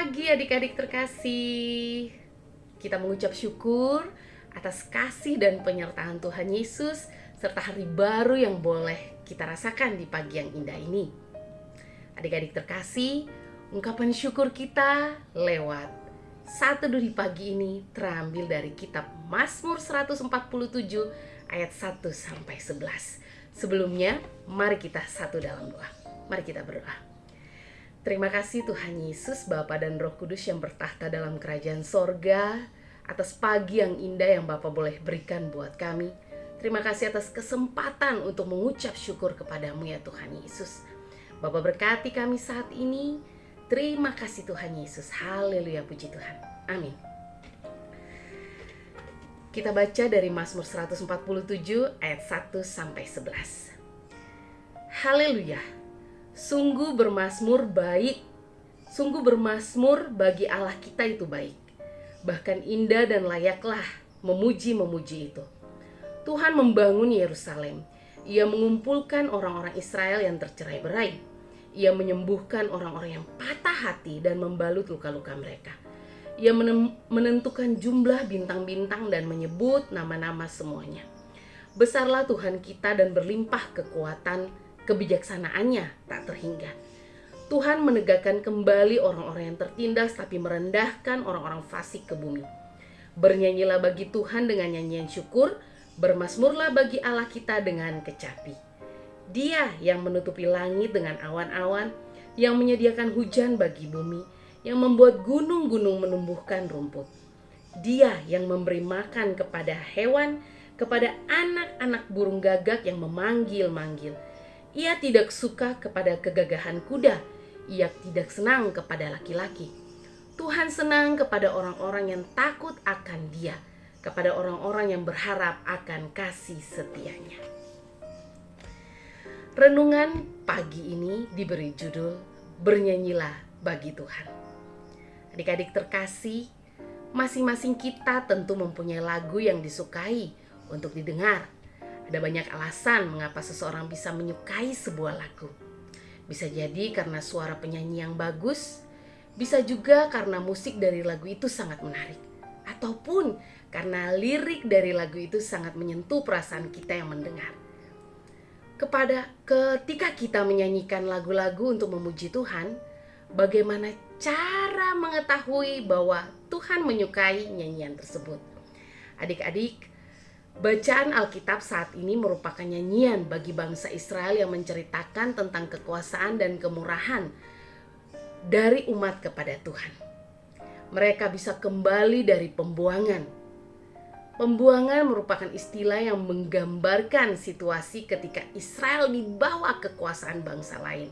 pagi adik-adik terkasih. Kita mengucap syukur atas kasih dan penyertaan Tuhan Yesus serta hari baru yang boleh kita rasakan di pagi yang indah ini. Adik-adik terkasih, ungkapan syukur kita lewat satu di pagi ini terambil dari kitab Mazmur 147 ayat 1 sampai 11. Sebelumnya, mari kita satu dalam doa. Mari kita berdoa. Terima kasih Tuhan Yesus, Bapa dan Roh Kudus yang bertahta dalam kerajaan sorga, atas pagi yang indah yang Bapak boleh berikan buat kami. Terima kasih atas kesempatan untuk mengucap syukur kepadamu ya Tuhan Yesus. Bapak berkati kami saat ini. Terima kasih Tuhan Yesus. Haleluya puji Tuhan. Amin. Kita baca dari Mazmur 147 ayat 1 sampai 11. Haleluya. Sungguh bermasmur baik, sungguh bermasmur bagi Allah kita itu baik. Bahkan indah dan layaklah memuji-memuji itu. Tuhan membangun Yerusalem. Ia mengumpulkan orang-orang Israel yang tercerai-berai. Ia menyembuhkan orang-orang yang patah hati dan membalut luka-luka mereka. Ia menentukan jumlah bintang-bintang dan menyebut nama-nama semuanya. Besarlah Tuhan kita dan berlimpah kekuatan kebijaksanaannya tak terhingga. Tuhan menegakkan kembali orang-orang yang tertindas tapi merendahkan orang-orang fasik ke bumi. Bernyanyilah bagi Tuhan dengan nyanyian syukur, bermasmurlah bagi Allah kita dengan kecapi. Dia yang menutupi langit dengan awan-awan, yang menyediakan hujan bagi bumi, yang membuat gunung-gunung menumbuhkan rumput. Dia yang memberi makan kepada hewan, kepada anak-anak burung gagak yang memanggil-manggil ia tidak suka kepada kegagahan kuda. Ia tidak senang kepada laki-laki. Tuhan senang kepada orang-orang yang takut akan Dia, kepada orang-orang yang berharap akan kasih setianya. Renungan pagi ini diberi judul Bernyanyilah bagi Tuhan. Adik-adik terkasih, masing-masing kita tentu mempunyai lagu yang disukai untuk didengar ada banyak alasan mengapa seseorang bisa menyukai sebuah lagu. Bisa jadi karena suara penyanyi yang bagus, bisa juga karena musik dari lagu itu sangat menarik, ataupun karena lirik dari lagu itu sangat menyentuh perasaan kita yang mendengar. Kepada ketika kita menyanyikan lagu-lagu untuk memuji Tuhan, bagaimana cara mengetahui bahwa Tuhan menyukai nyanyian tersebut? Adik-adik, Bacaan Alkitab saat ini merupakan nyanyian bagi bangsa Israel yang menceritakan tentang kekuasaan dan kemurahan dari umat kepada Tuhan. Mereka bisa kembali dari pembuangan. Pembuangan merupakan istilah yang menggambarkan situasi ketika Israel dibawa kekuasaan bangsa lain.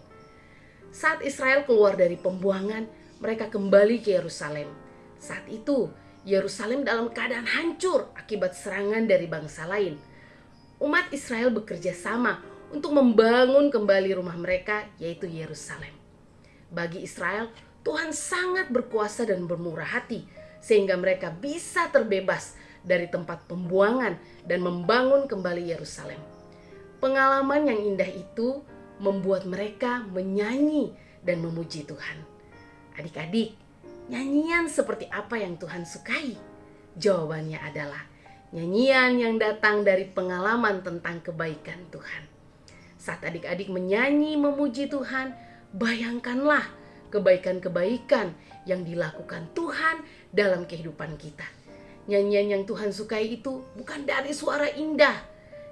Saat Israel keluar dari pembuangan, mereka kembali ke Yerusalem. Saat itu, Yerusalem dalam keadaan hancur akibat serangan dari bangsa lain. Umat Israel bekerja sama untuk membangun kembali rumah mereka, yaitu Yerusalem. Bagi Israel, Tuhan sangat berkuasa dan bermurah hati, sehingga mereka bisa terbebas dari tempat pembuangan dan membangun kembali Yerusalem. Pengalaman yang indah itu membuat mereka menyanyi dan memuji Tuhan. Adik-adik, Nyanyian seperti apa yang Tuhan sukai? Jawabannya adalah nyanyian yang datang dari pengalaman tentang kebaikan Tuhan. Saat adik-adik menyanyi memuji Tuhan, bayangkanlah kebaikan-kebaikan yang dilakukan Tuhan dalam kehidupan kita. Nyanyian yang Tuhan sukai itu bukan dari suara indah,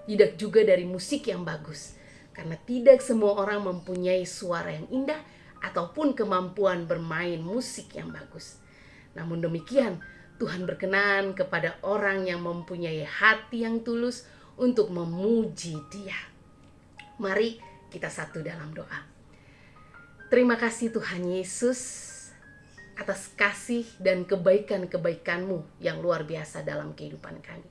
tidak juga dari musik yang bagus. Karena tidak semua orang mempunyai suara yang indah ataupun kemampuan bermain musik yang bagus. Namun demikian, Tuhan berkenan kepada orang yang mempunyai hati yang tulus untuk memuji Dia. Mari kita satu dalam doa. Terima kasih Tuhan Yesus atas kasih dan kebaikan-kebaikanmu yang luar biasa dalam kehidupan kami.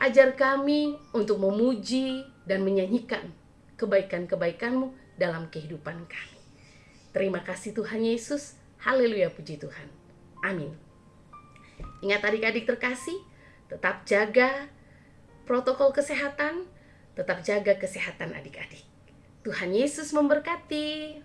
Ajar kami untuk memuji dan menyanyikan kebaikan-kebaikanmu dalam kehidupan kami. Terima kasih Tuhan Yesus. Haleluya puji Tuhan. Amin. Ingat adik-adik terkasih, tetap jaga protokol kesehatan, tetap jaga kesehatan adik-adik. Tuhan Yesus memberkati.